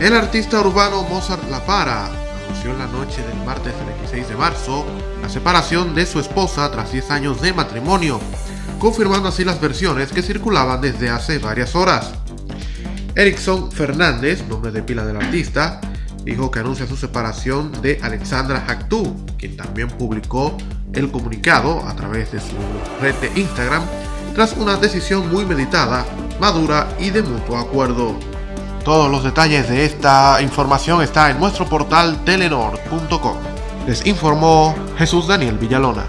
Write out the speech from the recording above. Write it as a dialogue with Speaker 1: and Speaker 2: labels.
Speaker 1: El artista urbano Mozart La Para anunció en la noche del martes 26 de marzo la separación de su esposa tras 10 años de matrimonio, confirmando así las versiones que circulaban desde hace varias horas. Erickson Fernández, nombre de pila del artista, dijo que anuncia su separación de Alexandra Actu, quien también publicó el comunicado a través de su red de Instagram tras una decisión muy meditada, madura y de mutuo acuerdo. Todos los detalles de esta información está en nuestro portal telenor.com. Les informó Jesús Daniel Villalona.